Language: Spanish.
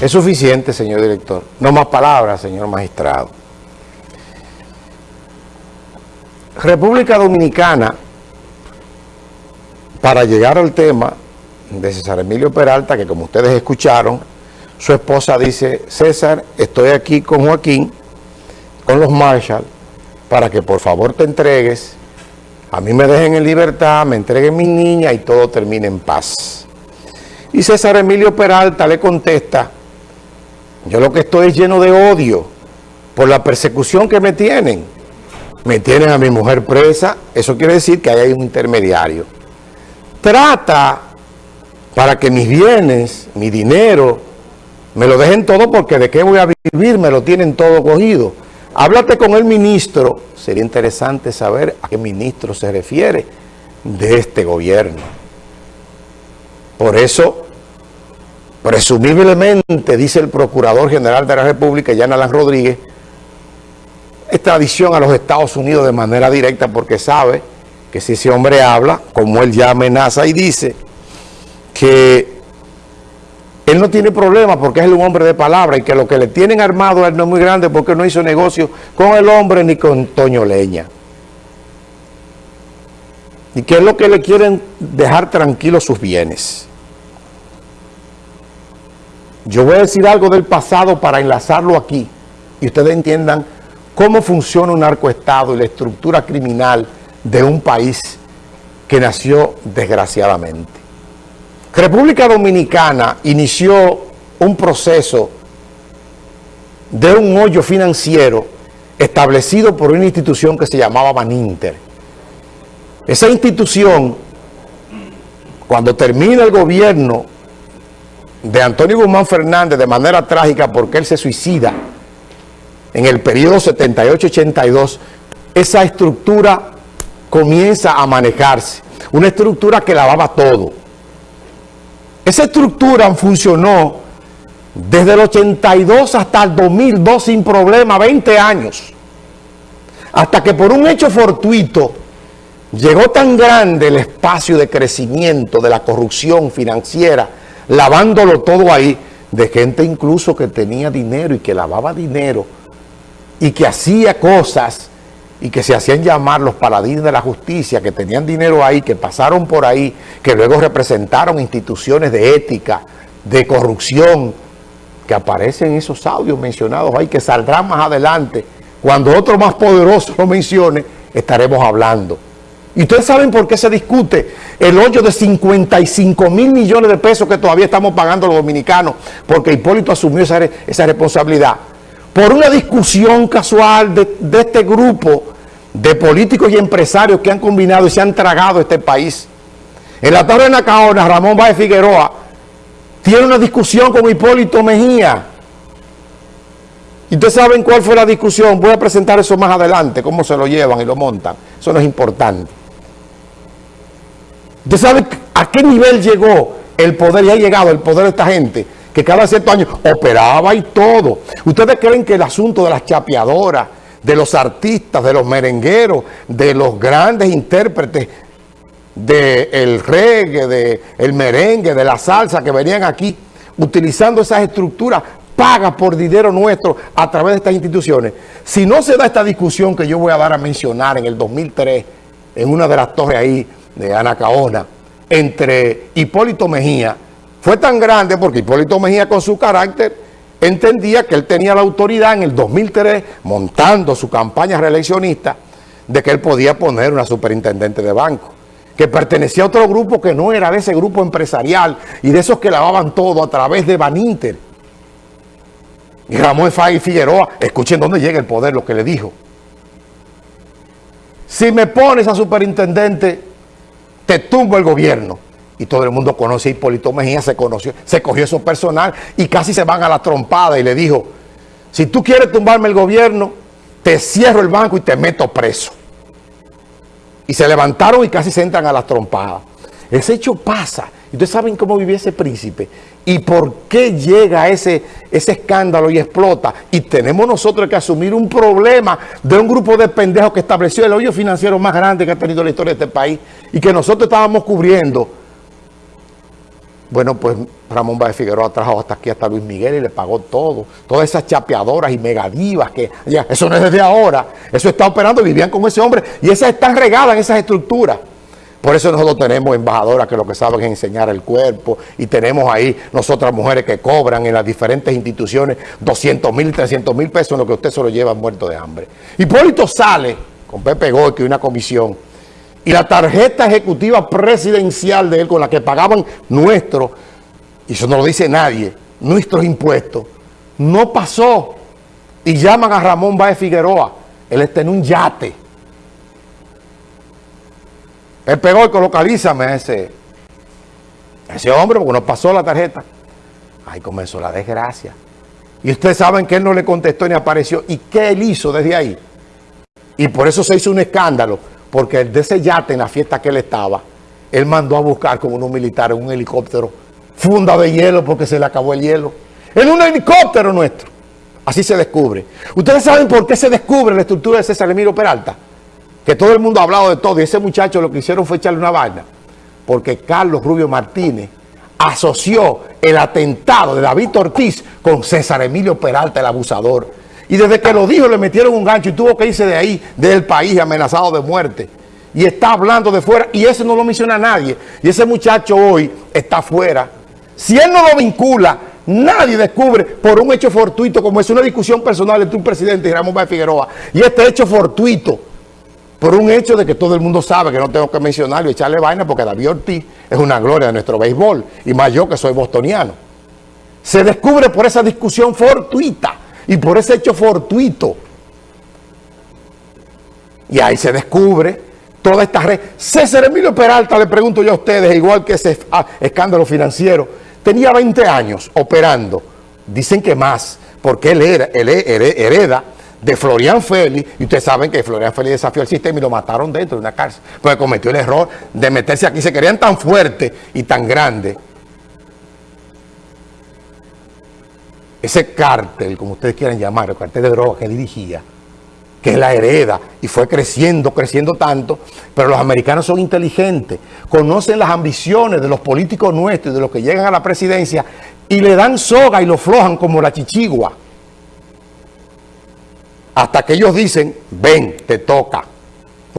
Es suficiente, señor director. No más palabras, señor magistrado. República Dominicana, para llegar al tema de César Emilio Peralta, que como ustedes escucharon, su esposa dice, César, estoy aquí con Joaquín, con los Marshall, para que por favor te entregues, a mí me dejen en libertad, me entreguen mi niña y todo termine en paz. Y César Emilio Peralta le contesta, yo lo que estoy es lleno de odio por la persecución que me tienen. Me tienen a mi mujer presa, eso quiere decir que hay un intermediario. Trata para que mis bienes, mi dinero, me lo dejen todo porque de qué voy a vivir, me lo tienen todo cogido. Háblate con el ministro, sería interesante saber a qué ministro se refiere de este gobierno. Por eso Presumiblemente, dice el Procurador General de la República, Jan Alan Rodríguez, extradición a los Estados Unidos de manera directa porque sabe que si ese hombre habla, como él ya amenaza y dice, que no tiene problema porque es un hombre de palabra y que lo que le tienen armado a él no es muy grande porque no hizo negocio con el hombre ni con Toño Leña. Y que es lo que le quieren dejar tranquilos sus bienes. Yo voy a decir algo del pasado para enlazarlo aquí y ustedes entiendan cómo funciona un narcoestado y la estructura criminal de un país que nació desgraciadamente. República Dominicana inició un proceso de un hoyo financiero establecido por una institución que se llamaba Baninter. Esa institución, cuando termina el gobierno de Antonio Guzmán Fernández de manera trágica porque él se suicida en el periodo 78-82, esa estructura comienza a manejarse. Una estructura que lavaba todo. Esa estructura funcionó desde el 82 hasta el 2002 sin problema, 20 años. Hasta que por un hecho fortuito llegó tan grande el espacio de crecimiento de la corrupción financiera lavándolo todo ahí, de gente incluso que tenía dinero y que lavaba dinero y que hacía cosas y que se hacían llamar los paladines de la justicia, que tenían dinero ahí, que pasaron por ahí, que luego representaron instituciones de ética, de corrupción, que aparecen en esos audios mencionados ahí, que saldrán más adelante. Cuando otro más poderoso lo mencione, estaremos hablando. ¿Y ustedes saben por qué se discute el hoyo de 55 mil millones de pesos que todavía estamos pagando los dominicanos? Porque Hipólito asumió esa, responsabilidad. Por una discusión casual de, este grupo de políticos y empresarios que han combinado y se han tragado este país. En la torre de Nacaona, Ramón Báez Figueroa tiene una discusión con Hipólito Mejía. ¿Y ustedes saben cuál fue la discusión? Voy a presentar eso más adelante, cómo se lo llevan y lo montan. Eso no es importante. ¿Usted sabe a qué nivel llegó el poder y ha llegado el poder de esta gente? Que cada cierto año operaba y todo. ¿Ustedes creen que el asunto de las chapeadoras, de los artistas, de los merengueros, de los grandes intérpretes del reggae, del merengue, de la salsa que venían aquí utilizando esas estructuras paga por dinero nuestro a través de estas instituciones. Si no se da esta discusión que yo voy a dar a mencionar en el 2003, en una de las torres ahí de Anacaona entre Hipólito Mejía fue tan grande porque Hipólito Mejía con su carácter entendía que él tenía la autoridad en el 2003 montando su campaña reeleccionista de que él podía poner una superintendente de banco que pertenecía a otro grupo que no era de ese grupo empresarial y de esos que lavaban todo a través de Baninter. Y Ramón Fay Figueroa, escuchen dónde llega el poder, lo que le dijo. Si me pones a superintendente te tumbo el gobierno. Y todo el mundo conoce a Hipólito Mejía, se conoció, se cogió eso personal y casi se van a la trompada y le dijo, si tú quieres tumbarme el gobierno, te cierro el banco y te meto preso. Y se levantaron y casi se entran a la trompada. Ese hecho pasa. Y ustedes saben cómo vivía ese príncipe y por qué llega ese, ese escándalo y explota. Y tenemos nosotros que asumir un problema de un grupo de pendejos que estableció el hoyo financiero más grande que ha tenido la historia de este país y que nosotros estábamos cubriendo Bueno, pues Ramón Báez Figueroa trajo hasta aquí hasta Luis Miguel y le pagó todo. Todas esas chapeadoras y megadivas que ya, eso no es desde ahora. Eso está operando, vivían con ese hombre y esas están regadas en esas estructuras. Por eso nosotros tenemos embajadoras que lo que saben es enseñar el cuerpo y tenemos ahí nosotras mujeres que cobran en las diferentes instituciones 200 mil, 300 mil pesos en lo que usted se lo lleva muerto de hambre. Hipólito sale con Pepe Goy, y una comisión, y la tarjeta ejecutiva presidencial de él con la que pagaban nuestros, y eso no lo dice nadie, nuestros impuestos, no pasó. Y llaman a Ramón Baez Figueroa, él está en un yate él pegó y localízame a ese, ese hombre porque no pasó la tarjeta. Ahí comenzó la desgracia. Y ustedes saben que él no le contestó ni apareció. ¿Y qué él hizo desde ahí? Y por eso se hizo un escándalo, porque de ese yate en la fiesta que él estaba, él mandó a buscar con unos militares un helicóptero funda de hielo porque se le acabó el hielo. En un helicóptero nuestro. Así se descubre. ¿Ustedes saben por qué se descubre la estructura de César Emilio Peralta? que todo el mundo ha hablado de todo, y ese muchacho lo que hicieron fue echarle una vaina, porque Carlos Rubio Martínez asoció el atentado de David Ortiz con César Emilio Peralta, el abusador. Y desde que lo dijo le metieron un gancho y tuvo que irse de ahí, del país, amenazado de muerte. Y está hablando de fuera, y ese no lo menciona nadie. Y ese muchacho hoy está fuera. Si él no lo vincula, nadie descubre por un hecho fortuito, como es una discusión personal entre un presidente y Ramón Báez Figueroa. Y este hecho fortuito por un hecho de que todo el mundo sabe que no tengo que mencionarlo y echarle vaina porque David Ortiz es una gloria de nuestro béisbol y más yo que soy bostoniano. Se descubre por esa discusión fortuita y por ese hecho fortuito. Y ahí se descubre toda esta red. César Emilio Peralta, le pregunto yo a ustedes, igual que ese ah, escándalo financiero, tenía 20 años operando, dicen que más, porque él, era, él hereda de Florian Félix, y ustedes saben que Florian Félix desafió el sistema y lo mataron dentro de una cárcel, porque cometió el error de meterse aquí, se querían tan fuerte y tan grande. Ese cártel, como ustedes quieran llamar, el cártel de drogas que dirigía, que la hereda, y fue creciendo, creciendo tanto, pero los americanos son inteligentes, conocen las ambiciones de los políticos nuestros de los que llegan a la presidencia, y le dan soga y lo flojan como la chichigua hasta que ellos dicen, ven, te toca.